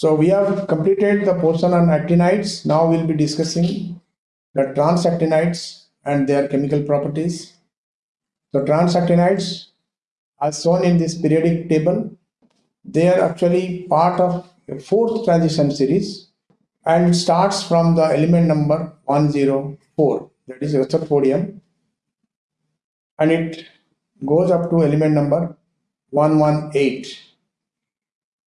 So we have completed the portion on actinides. Now we'll be discussing the transactinides and their chemical properties. So transactinides as shown in this periodic table, they are actually part of a fourth transition series and it starts from the element number 104 that is rutherfordium and it goes up to element number 118.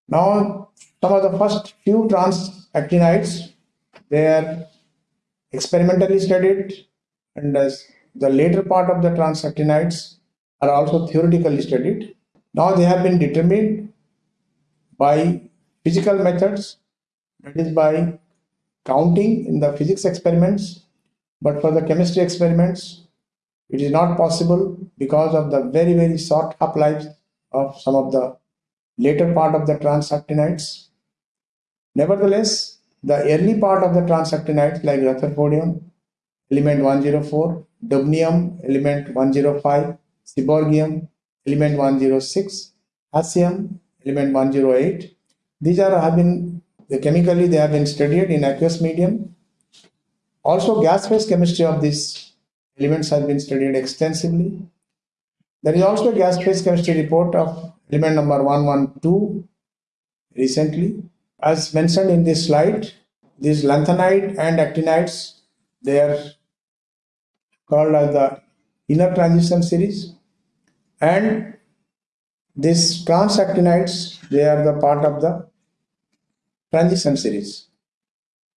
Now some of the first few transactinides they are experimentally studied and as the later part of the transactinides are also theoretically studied. Now they have been determined by physical methods, that is by counting in the physics experiments, but for the chemistry experiments, it is not possible because of the very, very short half-life of some of the later part of the transactinides. Nevertheless, the early part of the transactinides like rutherfordium, element 104, dubnium, element 105, seaborgium, element 106, hassium, element 108. These are have been chemically they have been studied in aqueous medium. Also gas phase chemistry of these elements has been studied extensively. There is also a gas phase chemistry report of element number 112 recently. As mentioned in this slide, these lanthanide and actinides, they are called as the inner transition series. And these transactinides they are the part of the transition series.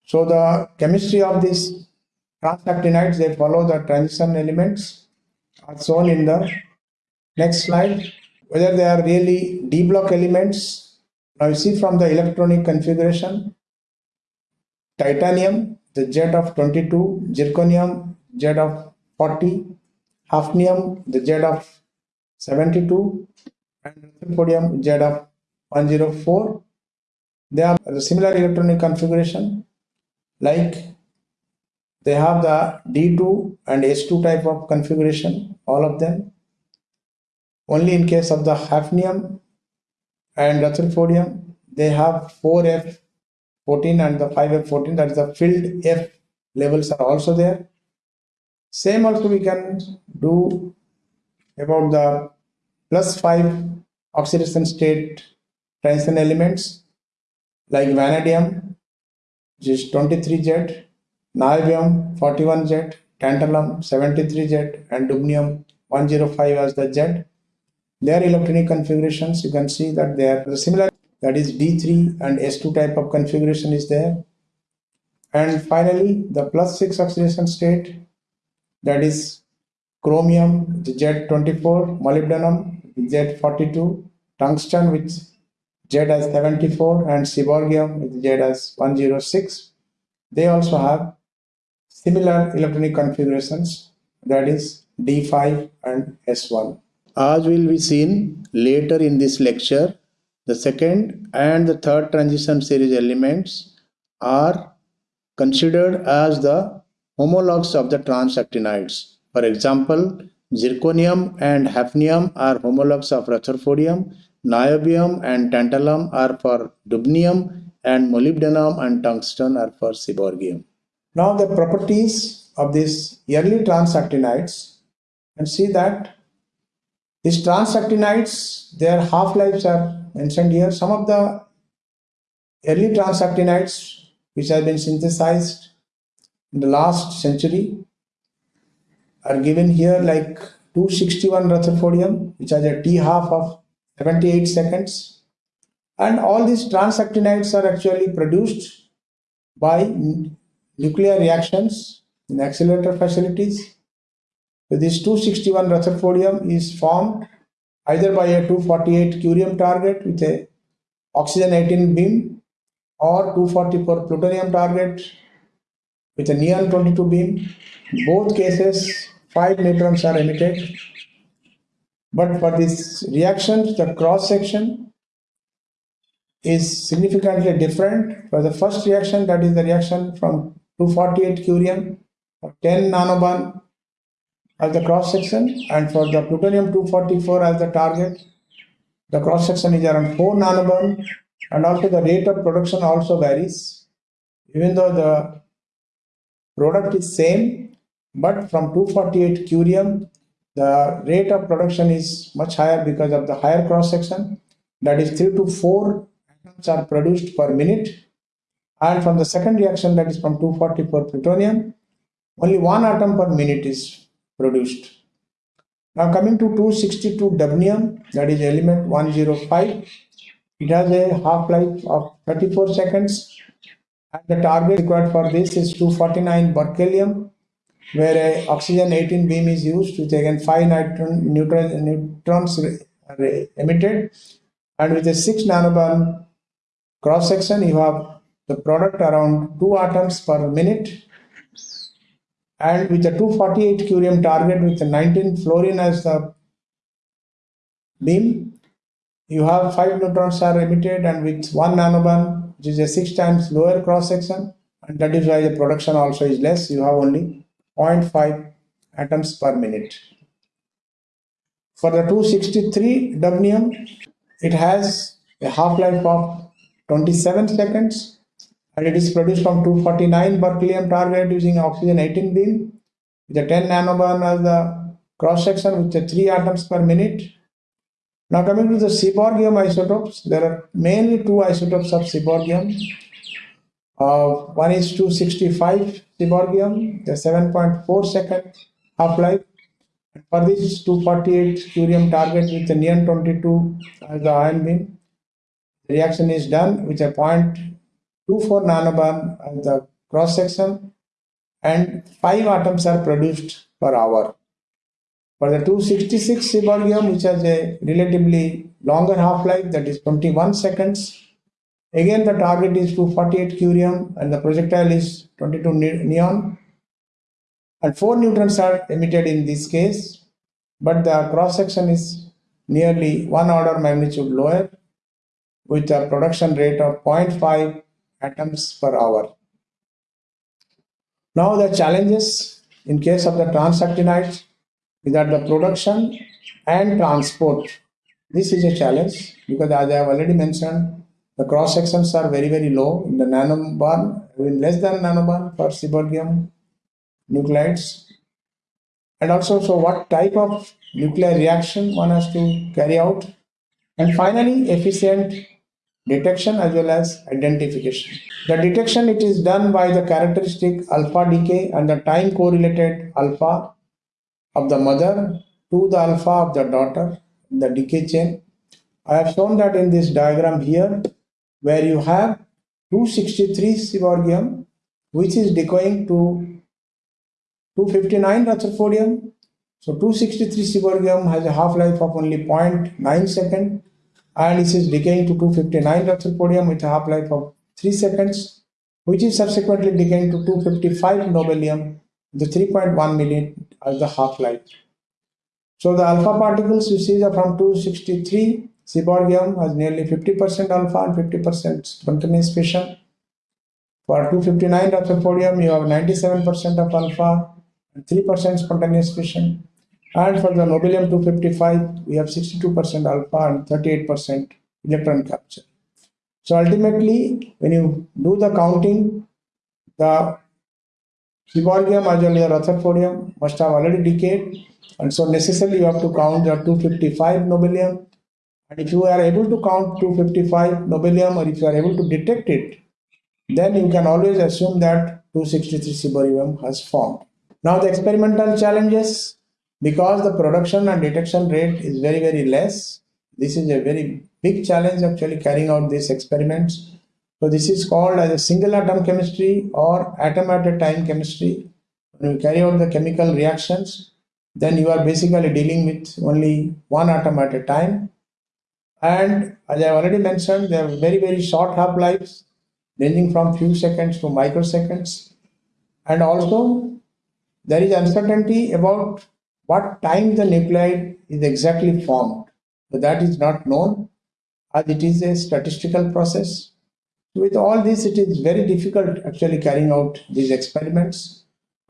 So the chemistry of these transactinides they follow the transition elements are shown in the next slide. Whether they are really d block elements now you see from the electronic configuration titanium the Z of 22 zirconium Z of 40 hafnium the Z of 72 and rutherfordium Z of 104 they have a similar electronic configuration like they have the D2 and S2 type of configuration all of them. Only in case of the hafnium and rutherfordium they have 4F14 and the 5F14 that is the filled F levels are also there same also we can do about the plus 5 oxidation state transition elements like vanadium which is 23Z, niobium 41Z, tantalum 73Z and dubnium 105 as the Z. Their electronic configurations you can see that they are similar that is D3 and S2 type of configuration is there. And finally the plus 6 oxidation state that is chromium Z24, molybdenum Z42, tungsten with Z as 74 and seaborgium with Z as 106. They also have similar electronic configurations that is D5 and S1. As will be seen later in this lecture, the second and the third transition series elements are considered as the homologues of the transactinides. For example, zirconium and hafnium are homologues of rutherfordium, niobium and tantalum are for dubnium, and molybdenum and tungsten are for seaborgium. Now the properties of these early transactinides and see that these transactinides, their half-lives are mentioned here. Some of the early transactinides which have been synthesized in the last century are given here like 261 rutherfordium which has a T half of 78 seconds and all these transactinides are actually produced by nuclear reactions in accelerator facilities. This 261 rutherfordium is formed either by a 248 curium target with a oxygen 18 beam or 244 plutonium target with a neon 22 beam. Both cases 5 neutrons are emitted. But for this reaction, the cross section is significantly different. For the first reaction, that is the reaction from 248 curium, 10 nanobarn as the cross section, and for the plutonium 244 as the target, the cross section is around 4 nanobarn and also the rate of production also varies. Even though the product is same, but from 248 curium, the rate of production is much higher because of the higher cross section. That is three to four atoms are produced per minute. And from the second reaction, that is from 244 plutonium, only one atom per minute is produced. Now coming to 262 dubnium, that is element 105. It has a half-life of 34 seconds and the target required for this is 249 berkelium where a oxygen 18 beam is used with again 5 neutron, neutron, neutrons are emitted and with a 6 nanobarn cross section you have the product around 2 atoms per minute and with a 248 curium target with 19 fluorine as the beam you have 5 neutrons are emitted and with 1 nanobarn which is a 6 times lower cross section and that is why the production also is less. You have only 0.5 atoms per minute. For the 263 dubnium it has a half-life of 27 seconds and it is produced from 249 berkelium target using oxygen 18 beam with a 10 nanobarn as the cross section with the 3 atoms per minute. Now coming to the seaborgium isotopes, there are mainly two isotopes of seaborgium. Uh, one is 265 seaborgium, the 7.4 second half-life. For this 248 curium target with the neon 22 as the ion beam, the reaction is done with a 0.24 nanobarn as the cross section and 5 atoms are produced per hour. For the 266 seaborgium, which has a relatively longer half-life, that is 21 seconds, again the target is 248 curium and the projectile is 22 neon. And 4 neutrons are emitted in this case, but the cross-section is nearly one order magnitude lower with a production rate of 0.5 atoms per hour. Now the challenges in case of the transactinides is that the production and transport. This is a challenge because as I have already mentioned, the cross sections are very very low in the nanobarn, even less than nanobarn for seaborgium nuclides. And also, so what type of nuclear reaction one has to carry out. And finally, efficient detection as well as identification. The detection it is done by the characteristic alpha decay and the time correlated alpha of the mother to the alpha of the daughter in the decay chain. I have shown that in this diagram here where you have 263 seaborgium which is decaying to 259 rutherfordium. So 263 seaborgium has a half-life of only 0.9 second and this is decaying to 259 rutherfordium with a half-life of 3 seconds, which is subsequently decaying to 255 nobelium with 3.1 minute as the half-life. So the alpha particles you see are from 263, seaborgium has nearly 50% alpha and 50% spontaneous fission. For 259 rutherfordium, you have 97% of alpha and 3% spontaneous fission. And for the nobelium 255, we have 62% alpha and 38% electron capture. So ultimately, when you do the counting, the seaborgium as well as rutherfordium must have already decayed. And so necessarily you have to count the 255 nobelium. And if you are able to count 255 nobelium or if you are able to detect it, then you can always assume that 263 seaborgium has formed. Now the experimental challenges because the production and detection rate is very very less this is a very big challenge actually carrying out these experiments. So this is called as a single atom chemistry or atom at a time chemistry. When you carry out the chemical reactions then you are basically dealing with only one atom at a time. And as i already mentioned they have very very short half lives ranging from few seconds to microseconds. And also there is uncertainty about what time the nuclide is exactly formed. So that is not known as it is a statistical process. With all this, it is very difficult actually carrying out these experiments.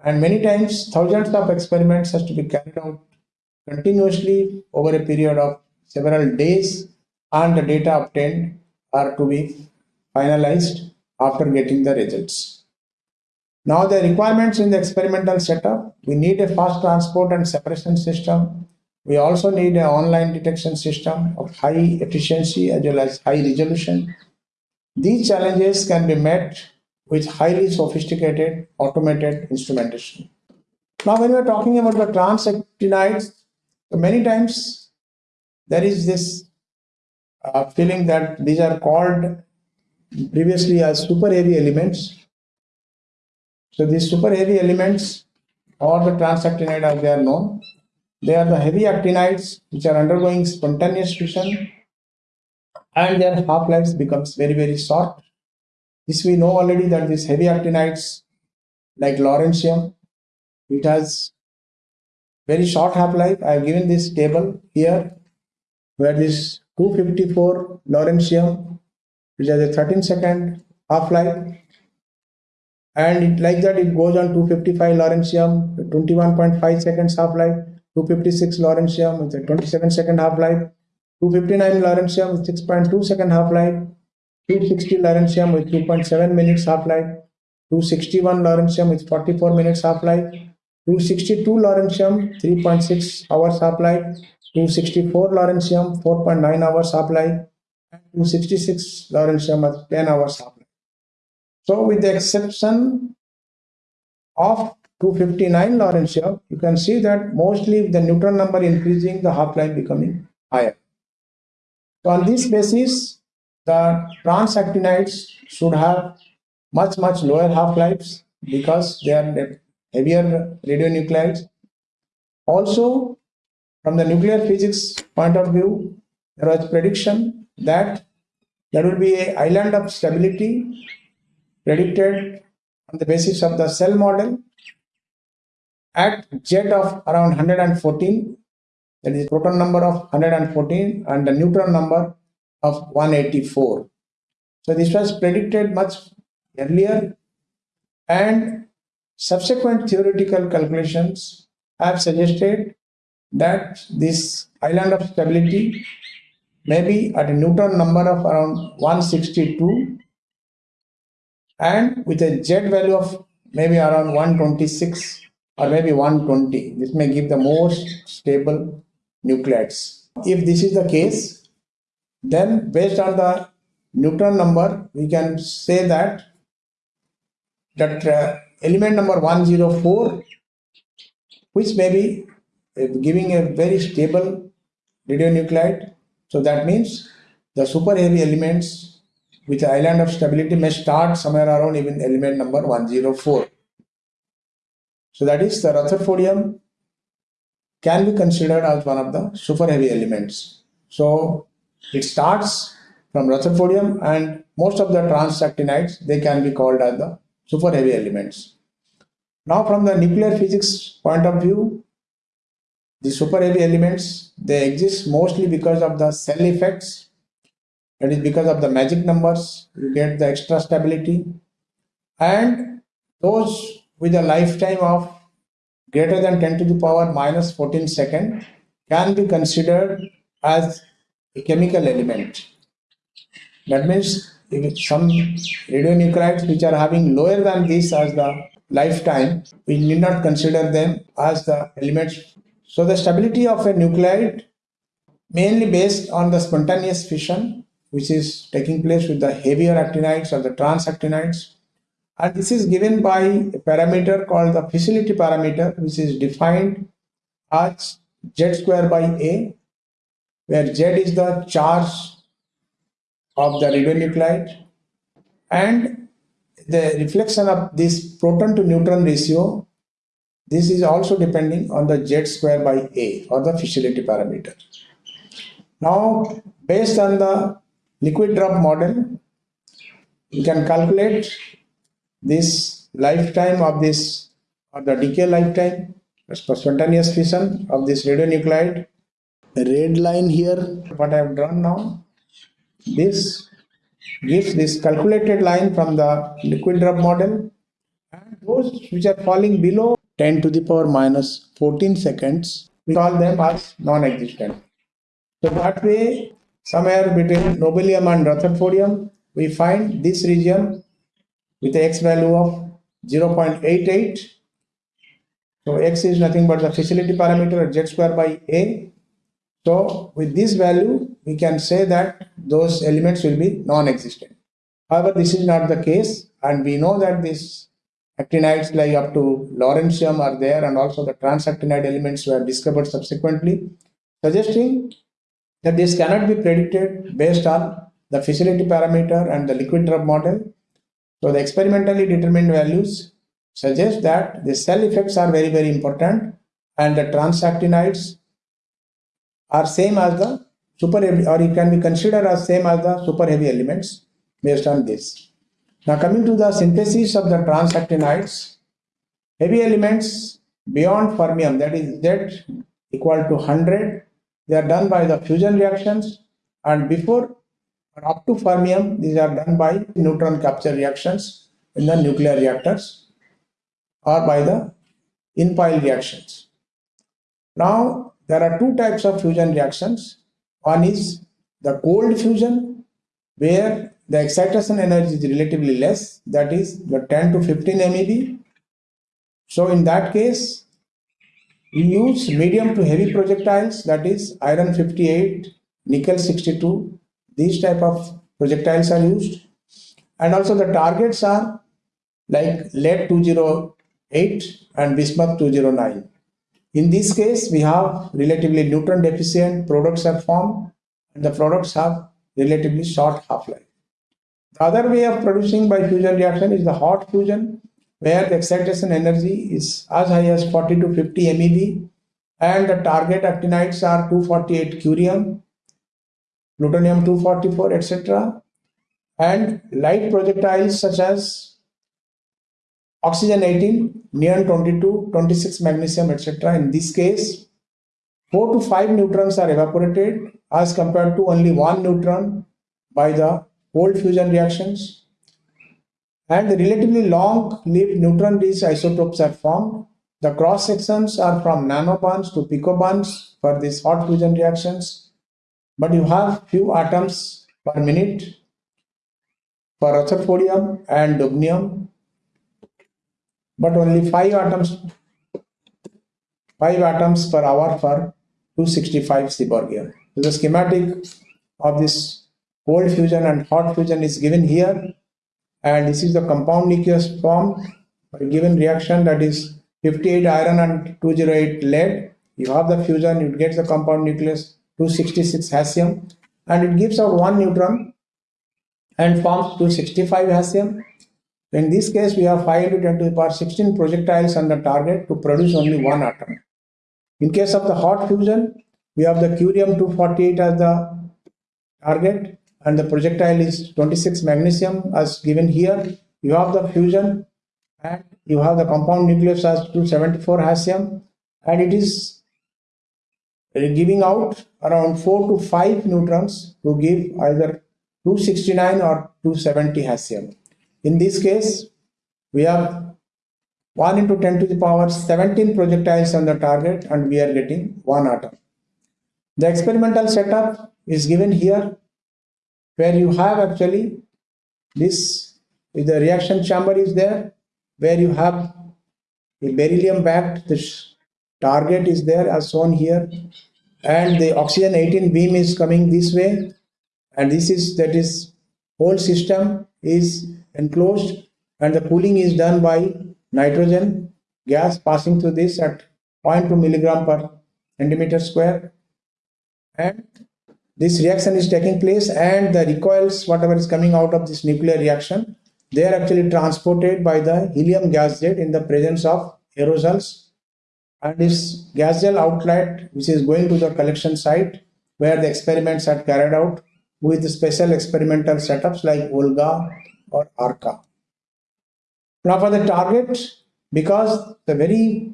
And many times, thousands of experiments has to be carried out continuously over a period of several days and the data obtained are to be finalized after getting the results. Now the requirements in the experimental setup, we need a fast transport and separation system. We also need an online detection system of high efficiency as well as high resolution. These challenges can be met with highly sophisticated automated instrumentation. Now, when we are talking about the transactinides, many times there is this uh, feeling that these are called previously as super heavy elements. So these super heavy elements or the transactinide as they are known, they are the heavy actinides which are undergoing spontaneous fission and their half-lives becomes very very short. This we know already that these heavy actinides like lawrencium it has very short half-life. I have given this table here where this 254 lawrencium which has a 13 second half-life and it, like that it goes on 255 lawrencium 21.5 seconds half-life 256 lawrencium with a 27 second half-life 259 lawrencium with 6.2 second half-life 260 lawrencium with 2.7 minutes half-life 261 lawrencium with 44 minutes half-life 262 lawrencium 3.6 hours half-life 264 lawrencium 4.9 hours half-life and 266 lawrencium at 10 hours half-life so with the exception of 259 lawrencium you can see that mostly the neutron number increasing the half-life becoming higher so on this basis the transactinides should have much much lower half-lives because they are heavier radionuclides. Also, from the nuclear physics point of view, there was prediction that there will be an island of stability predicted on the basis of the shell model at jet of around 114 that is proton number of 114 and the neutron number of 184 so this was predicted much earlier and Subsequent theoretical calculations have suggested that this island of stability may be at a neutron number of around 162 and with a z value of maybe around 126 or maybe 120. This may give the most stable nuclides. If this is the case, then based on the neutron number, we can say that that uh, element number 104 which may be uh, giving a very stable radionuclide so that means the super heavy elements the island of stability may start somewhere around even element number 104 so that is the rutherfordium can be considered as one of the super heavy elements so it starts from rutherfordium and most of the transactinides they can be called as the super heavy elements. Now from the nuclear physics point of view, the super heavy elements, they exist mostly because of the shell effects. That is because of the magic numbers, you get the extra stability. And those with a lifetime of greater than 10 to the power minus 14 second can be considered as a chemical element. That means if some radionuclides which are having lower than this as the lifetime, we need not consider them as the elements. So the stability of a nuclide mainly based on the spontaneous fission which is taking place with the heavier actinides or the transactinides and this is given by a parameter called the fissility parameter which is defined as z square by a where z is the charge of the radionuclide and the reflection of this proton to neutron ratio this is also depending on the z square by a or the fissility parameter. Now based on the liquid drop model. You can calculate this lifetime of this or the decay lifetime spontaneous fission of this radionuclide. The red line here what I have drawn now this gives this calculated line from the liquid drop model. And those which are falling below 10 to the power minus 14 seconds we call them as non-existent. So that way somewhere between nobelium and rutherfordium, we find this region with the x value of 0.88. So x is nothing but the fissility parameter z square by a. So with this value, we can say that those elements will be non-existent. However, this is not the case and we know that these actinides like up to lawrencium are there and also the transactinide elements were discovered subsequently, suggesting that this cannot be predicted based on the fissility parameter and the liquid drop model. So the experimentally determined values suggest that the shell effects are very, very important and the transactinides are same as the super heavy or it can be considered as same as the super heavy elements based on this. Now coming to the synthesis of the transactinides, heavy elements beyond fermium that is Z equal to 100, they are done by the fusion reactions and before or up to fermium, these are done by neutron capture reactions in the nuclear reactors or by the in-pile reactions. Now, there are two types of fusion reactions. One is the cold fusion, where the excitation energy is relatively less, that is the 10 to 15 MeV. So in that case, we use medium to heavy projectiles, that is iron 58, nickel 62. These type of projectiles are used. And also the targets are like lead 208 and bismuth 209. In this case, we have relatively neutron deficient products are formed and the products have relatively short half-life. The other way of producing by fusion reaction is the hot fusion where the excitation energy is as high as 40 to 50 MeV and the target actinides are 248 curium, plutonium 244 etc. and light projectiles such as oxygen 18, neon 22, 26 magnesium etc. In this case 4 to 5 neutrons are evaporated as compared to only 1 neutron by the cold fusion reactions and the relatively long-lived neutron-rich isotopes are formed. The cross sections are from nanobarns to picobarns for these hot fusion reactions, but you have few atoms per minute for rutherfordium and dubnium, but only five atoms five atoms per hour for 265 Seaborgium. So the schematic of this cold fusion and hot fusion is given here and this is the compound nucleus formed given reaction that is 58 iron and 208 lead. You have the fusion it gets the compound nucleus 266 hassium and it gives out one neutron and forms 265 hassium in this case we have 5 into 10 to the power 16 projectiles on the target to produce only one atom. In case of the hot fusion we have the curium 248 as the target and the projectile is 26 magnesium as given here. You have the fusion and you have the compound nucleus as 274 hassium and it is giving out around 4 to 5 neutrons to give either 269 or 270 hassium. In this case, we have 1 into 10 to the power 17 projectiles on the target and we are getting one atom. The experimental setup is given here where you have actually this the reaction chamber is there where you have a beryllium backed this target is there as shown here and the oxygen 18 beam is coming this way and this is that is whole system is enclosed and the cooling is done by nitrogen gas passing through this at 0.2 milligram per centimeter square and this reaction is taking place and the recoils whatever is coming out of this nuclear reaction they are actually transported by the helium gas jet in the presence of aerosols and this gas jet outlet which is going to the collection site where the experiments are carried out with special experimental setups like OLGA or ARCA. Now for the target, because the very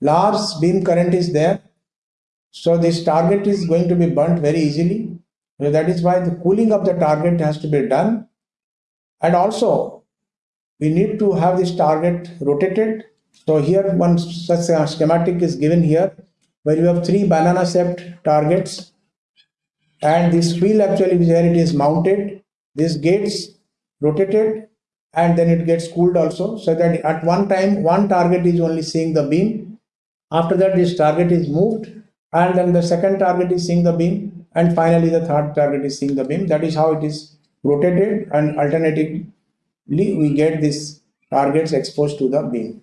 large beam current is there, so this target is going to be burnt very easily. So that is why the cooling of the target has to be done. And also, we need to have this target rotated. So here one such schematic is given here, where you have three banana shaped targets and this wheel actually where it is mounted, this gets rotated and then it gets cooled also so that at one time one target is only seeing the beam. After that this target is moved and then the second target is seeing the beam and finally the third target is seeing the beam. That is how it is rotated and alternatively we get these targets exposed to the beam.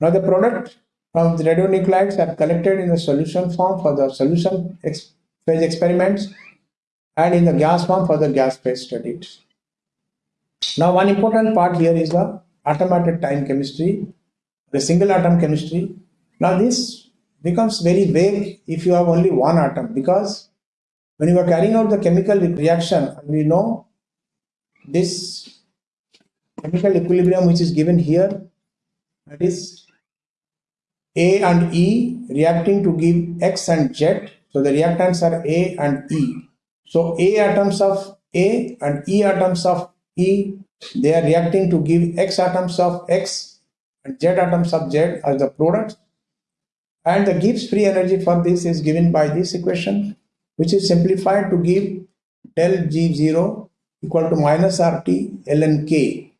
Now the product of the radionuclides are collected in the solution form for the solution ex phase experiments and in the gas form for the gas phase studies. Now one important part here is the atom at a time chemistry, the single atom chemistry. Now this becomes very vague if you have only one atom because when you are carrying out the chemical reaction, and we know this chemical equilibrium which is given here, that is A and E reacting to give X and Z. So the reactants are A and E. So A atoms of A and E atoms of E, they are reacting to give X atoms of X and Z atoms of Z as the product. And the Gibbs free energy for this is given by this equation which is simplified to give del G0 equal to minus RT ln K.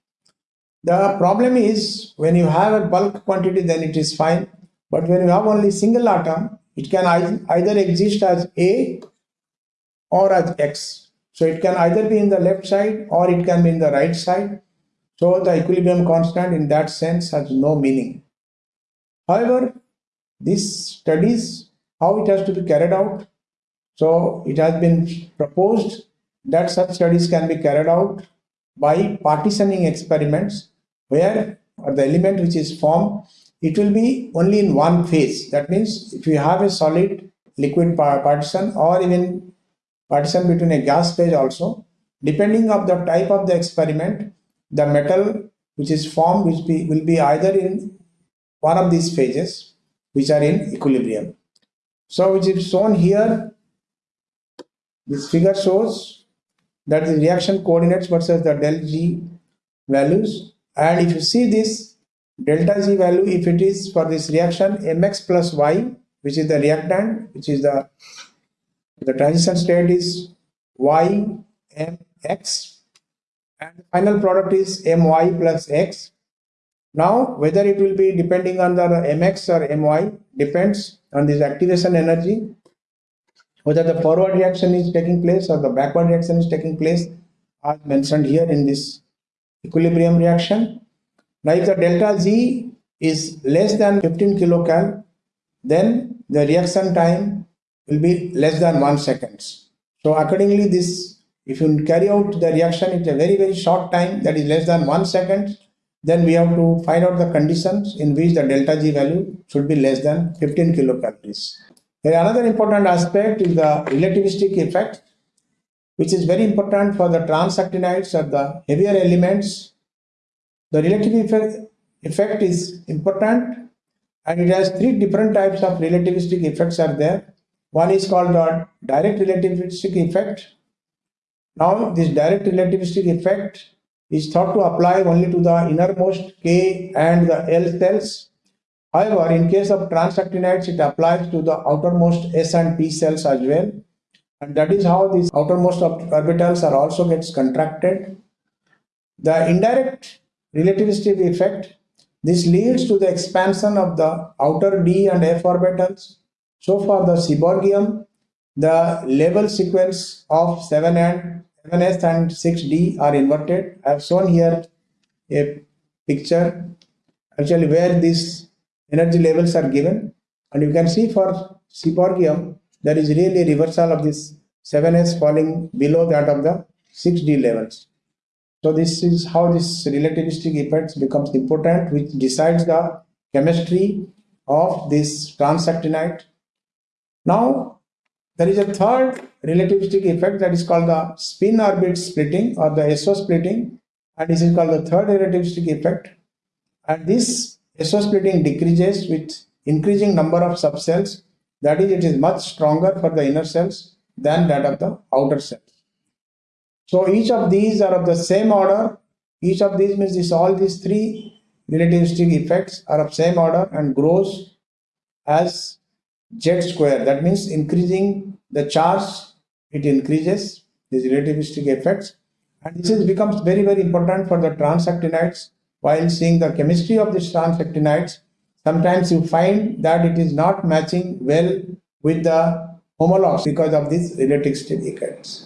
The problem is when you have a bulk quantity then it is fine but when you have only single atom it can either exist as A or as X. So it can either be in the left side or it can be in the right side. So the equilibrium constant in that sense has no meaning. However, these studies, how it has to be carried out, so it has been proposed that such studies can be carried out by partitioning experiments where the element which is formed, it will be only in one phase. That means if you have a solid liquid partition or even partition between a gas phase also, depending of the type of the experiment, the metal which is formed which be, will be either in one of these phases which are in equilibrium. So which is shown here this figure shows that the reaction coordinates versus the del G values. And if you see this delta G value, if it is for this reaction mx plus y, which is the reactant, which is the the transition state is y mx, and the final product is my plus x. Now, whether it will be depending on the mx or my depends on this activation energy whether the forward reaction is taking place or the backward reaction is taking place as mentioned here in this equilibrium reaction. Now if the delta Z is less than 15 kilocal, then the reaction time will be less than 1 seconds. So accordingly this, if you carry out the reaction in a very very short time that is less than 1 second, then we have to find out the conditions in which the delta G value should be less than 15 kilocalories. Another important aspect is the relativistic effect, which is very important for the transactinides or the heavier elements. The relative effect is important and it has three different types of relativistic effects are there. One is called the direct relativistic effect. Now this direct relativistic effect is thought to apply only to the innermost K and the L cells However, in case of transactinides, it applies to the outermost S and P cells as well. And that is how these outermost orbitals are also gets contracted. The indirect relativistic effect, this leads to the expansion of the outer D and F orbitals. So for the seaborgium, the level sequence of 7 and 7s and 6d are inverted. I have shown here a picture actually where these energy levels are given. And you can see for seaborgium there is really a reversal of this 7s falling below that of the 6d levels. So this is how this relativistic effects becomes important which decides the chemistry of this transactinide now there is a third relativistic effect that is called the spin orbit splitting or the SO splitting and this is called the third relativistic effect and this SO splitting decreases with increasing number of subcells. That is, it is much stronger for the inner cells than that of the outer cells. So each of these are of the same order. Each of these means this all these three relativistic effects are of same order and grows as z square. That means increasing the charge it increases these relativistic effects. And this is, becomes very, very important for the transactinides. While seeing the chemistry of these transactinides, sometimes you find that it is not matching well with the homologs because of these relativistic effects.